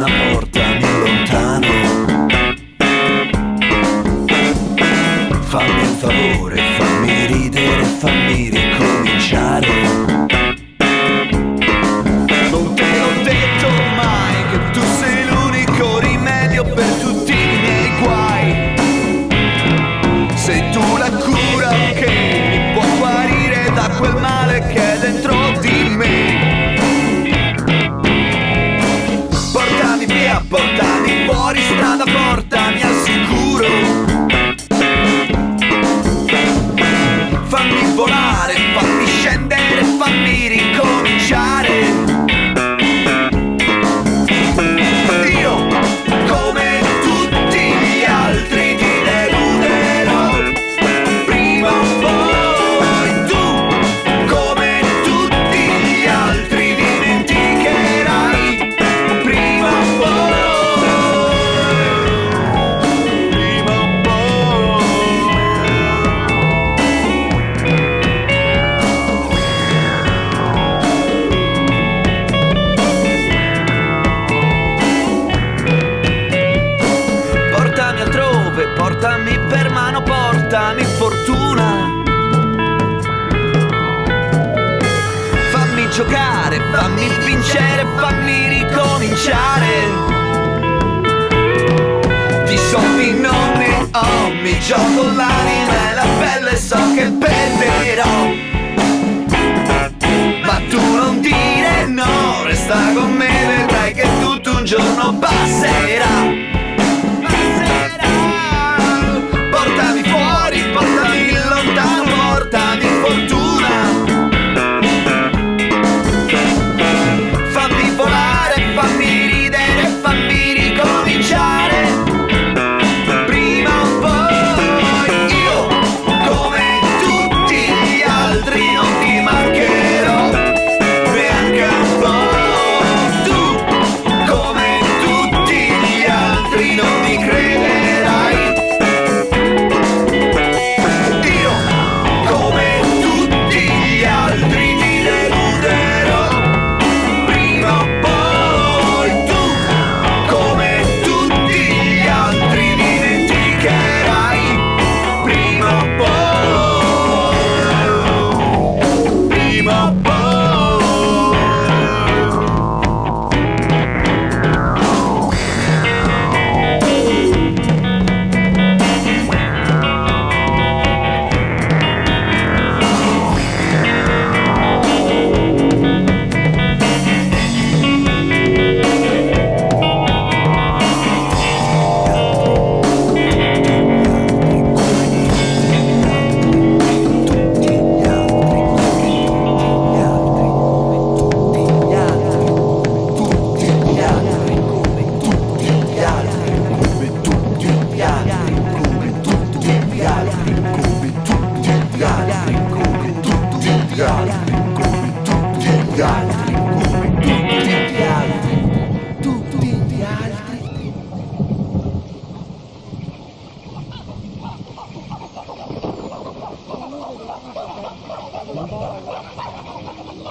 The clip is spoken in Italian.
un amor. dove portami per mano, portami fortuna. Fammi giocare, fammi vincere, fammi ricominciare. Di soffi non ne ho, mi gioco l'anima e la pelle so che perderò.